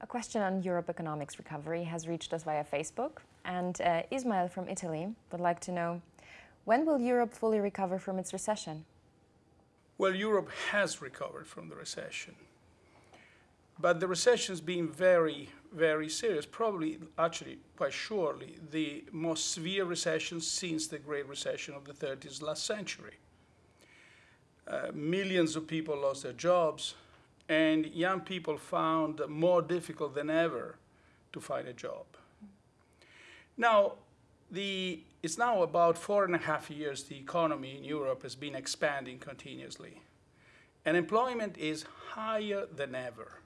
A question on Europe economics recovery has reached us via Facebook, and uh, Ismail from Italy would like to know, when will Europe fully recover from its recession? Well, Europe has recovered from the recession. But the recession has been very, very serious, probably, actually, quite surely, the most severe recession since the Great Recession of the 30s last century. Uh, millions of people lost their jobs, and young people found more difficult than ever to find a job. Now, the, it's now about four and a half years the economy in Europe has been expanding continuously. And employment is higher than ever.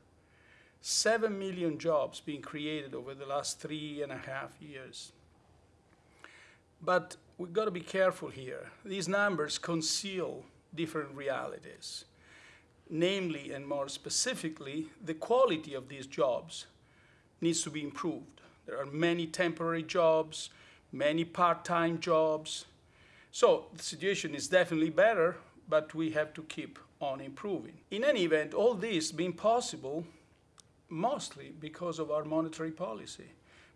Seven million jobs being created over the last three and a half years. But we've got to be careful here. These numbers conceal different realities namely and more specifically, the quality of these jobs needs to be improved. There are many temporary jobs, many part-time jobs. So the situation is definitely better, but we have to keep on improving. In any event, all this being possible mostly because of our monetary policy,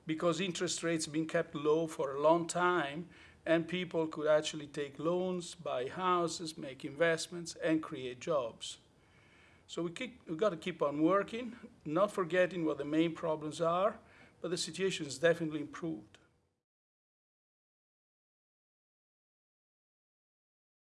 because interest rates been kept low for a long time and people could actually take loans, buy houses, make investments, and create jobs. So we keep, we've got to keep on working, not forgetting what the main problems are, but the situation is definitely improved.